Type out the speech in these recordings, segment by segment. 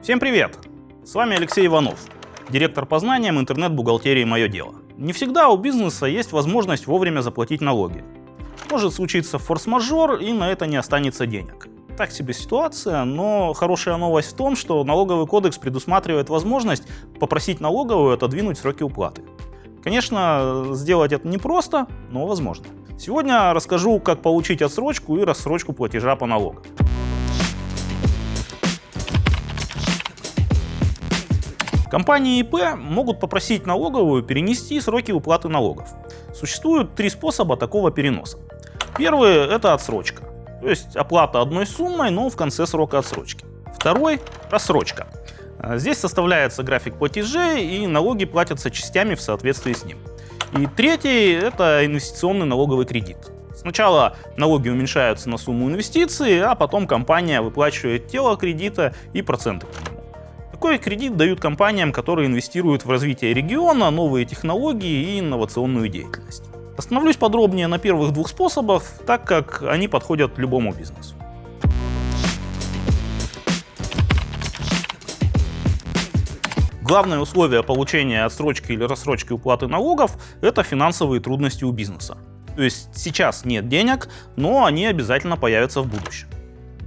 Всем привет! С вами Алексей Иванов, директор по знаниям интернет-бухгалтерии «Мое дело». Не всегда у бизнеса есть возможность вовремя заплатить налоги. Может случиться форс-мажор, и на это не останется денег. Так себе ситуация, но хорошая новость в том, что налоговый кодекс предусматривает возможность попросить налоговую отодвинуть сроки уплаты. Конечно, сделать это непросто, но возможно. Сегодня расскажу, как получить отсрочку и рассрочку платежа по налогам. Компании ИП могут попросить налоговую перенести сроки уплаты налогов. Существует три способа такого переноса. Первый – это отсрочка, то есть оплата одной суммой, но в конце срока отсрочки. Второй – рассрочка. Здесь составляется график платежей и налоги платятся частями в соответствии с ним. И третий – это инвестиционный налоговый кредит. Сначала налоги уменьшаются на сумму инвестиций, а потом компания выплачивает тело кредита и проценты. Такой кредит дают компаниям, которые инвестируют в развитие региона, новые технологии и инновационную деятельность. Остановлюсь подробнее на первых двух способах, так как они подходят любому бизнесу. Главное условие получения отсрочки или рассрочки уплаты налогов – это финансовые трудности у бизнеса. То есть сейчас нет денег, но они обязательно появятся в будущем.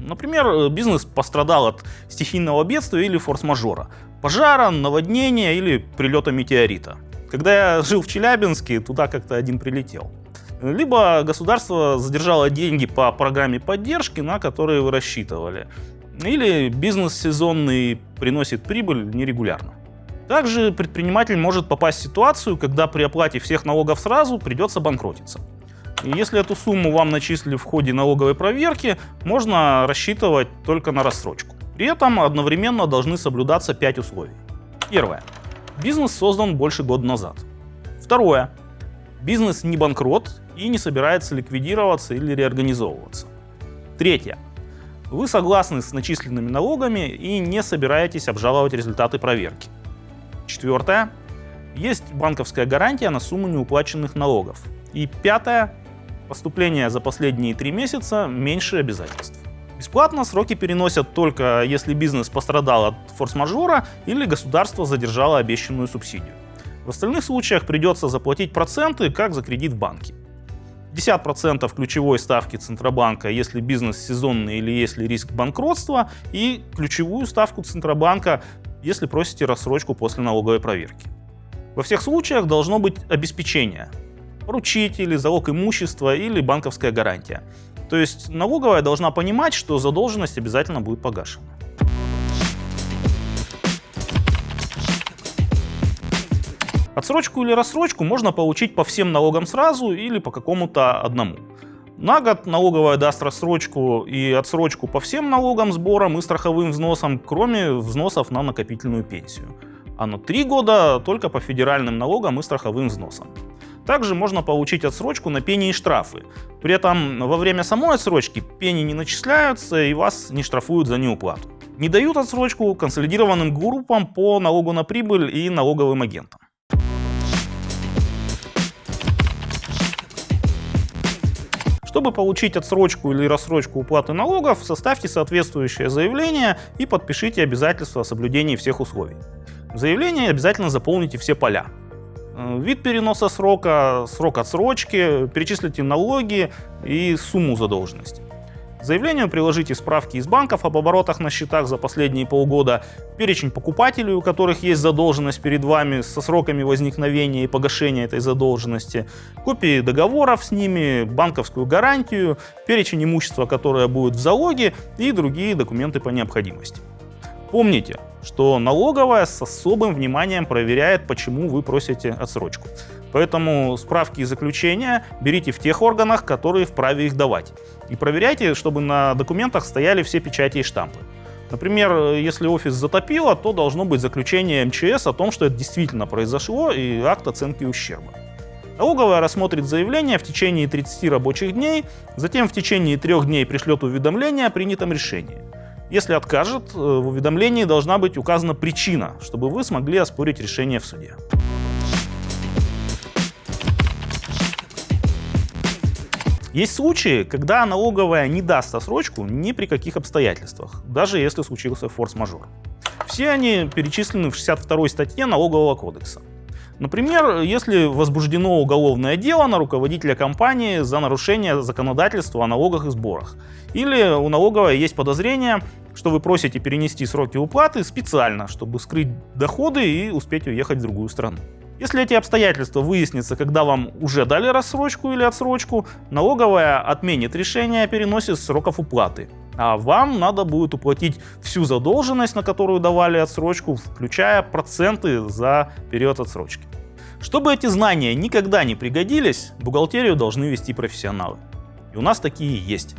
Например, э, бизнес пострадал от стихийного бедствия или форс-мажора, пожара, наводнения или прилета метеорита. Когда я жил в Челябинске, туда как-то один прилетел. Либо государство задержало деньги по программе поддержки, на которые вы рассчитывали. Или бизнес сезонный приносит прибыль нерегулярно. Также предприниматель может попасть в ситуацию, когда при оплате всех налогов сразу придется банкротиться. И если эту сумму вам начислили в ходе налоговой проверки, можно рассчитывать только на рассрочку. При этом одновременно должны соблюдаться 5 условий. Первое. Бизнес создан больше года назад. Второе. Бизнес не банкрот и не собирается ликвидироваться или реорганизовываться. Третье. Вы согласны с начисленными налогами и не собираетесь обжаловать результаты проверки. Четвертое. Есть банковская гарантия на сумму неуплаченных налогов. И пятое. Поступление за последние три месяца меньше обязательств. Бесплатно сроки переносят только если бизнес пострадал от форс-мажора или государство задержало обещанную субсидию. В остальных случаях придется заплатить проценты, как за кредит в банке. 50% ключевой ставки Центробанка, если бизнес сезонный или если риск банкротства, и ключевую ставку Центробанка, если просите рассрочку после налоговой проверки. Во всех случаях должно быть обеспечение, поручитель, залог имущества или банковская гарантия. То есть налоговая должна понимать, что задолженность обязательно будет погашена. Отсрочку или рассрочку можно получить по всем налогам сразу или по какому-то одному. На год налоговая даст рассрочку и отсрочку по всем налогам, сборам и страховым взносам, кроме взносов на накопительную пенсию. А на три года только по федеральным налогам и страховым взносам. Также можно получить отсрочку на пени и штрафы. При этом во время самой отсрочки пени не начисляются и вас не штрафуют за неуплату. Не дают отсрочку консолидированным группам по налогу на прибыль и налоговым агентам. Чтобы получить отсрочку или рассрочку уплаты налогов, составьте соответствующее заявление и подпишите обязательства о соблюдении всех условий. В заявлении обязательно заполните все поля. Э, вид переноса срока, срок отсрочки, перечислите налоги и сумму задолженности. К заявлению приложите справки из банков об оборотах на счетах за последние полгода, перечень покупателей, у которых есть задолженность перед вами со сроками возникновения и погашения этой задолженности, копии договоров с ними, банковскую гарантию, перечень имущества, которое будет в залоге и другие документы по необходимости. Помните, что налоговая с особым вниманием проверяет, почему вы просите отсрочку. Поэтому справки и заключения берите в тех органах, которые вправе их давать. И проверяйте, чтобы на документах стояли все печати и штампы. Например, если офис затопило, то должно быть заключение МЧС о том, что это действительно произошло и акт оценки ущерба. Налоговая рассмотрит заявление в течение 30 рабочих дней, затем в течение трех дней пришлет уведомление о принятом решении. Если откажет, э, в уведомлении должна быть указана причина, чтобы вы смогли оспорить решение в суде. Есть случаи, когда налоговая не даст отсрочку ни при каких обстоятельствах, даже если случился форс-мажор. Все они перечислены в 62 статье Налогового кодекса. Например, если возбуждено уголовное дело на руководителя компании за нарушение законодательства о налогах и сборах, или у налоговой есть подозрение, что вы просите перенести сроки уплаты специально, чтобы скрыть доходы и успеть уехать в другую страну. Если эти обстоятельства выяснятся, когда вам уже дали рассрочку или отсрочку, налоговая отменит решение о переносе сроков уплаты. А вам надо будет уплатить всю задолженность, на которую давали отсрочку, включая проценты за период отсрочки. Чтобы эти знания никогда не пригодились, бухгалтерию должны вести профессионалы. И у нас такие есть.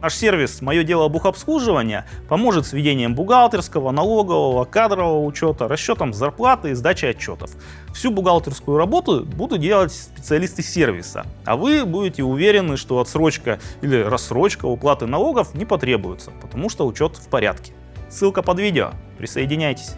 Наш сервис «Мое дело бухобслуживания» поможет с ведением бухгалтерского, налогового, кадрового учета, расчетом зарплаты и сдачей отчетов. Всю бухгалтерскую работу будут делать специалисты сервиса, а вы будете уверены, что отсрочка или рассрочка уплаты налогов не потребуется, потому что учет в порядке. Ссылка под видео. Присоединяйтесь.